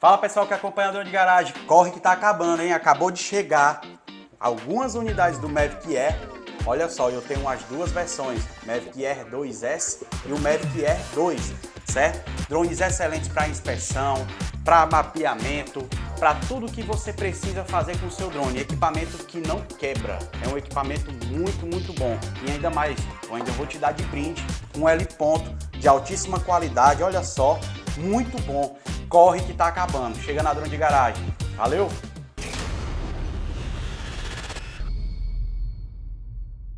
Fala pessoal que acompanha a Drone de Garagem, corre que tá acabando, hein? Acabou de chegar algumas unidades do Mavic Air. Olha só, eu tenho as duas versões, Mavic Air 2S e o Mavic Air 2, certo? Drones excelentes para inspeção, para mapeamento, para tudo que você precisa fazer com o seu drone. Equipamento que não quebra, é um equipamento muito, muito bom. E ainda mais, eu ainda vou te dar de brinde um L ponto de altíssima qualidade, olha só, muito bom corre que tá acabando. Chega na drone de garagem. Valeu?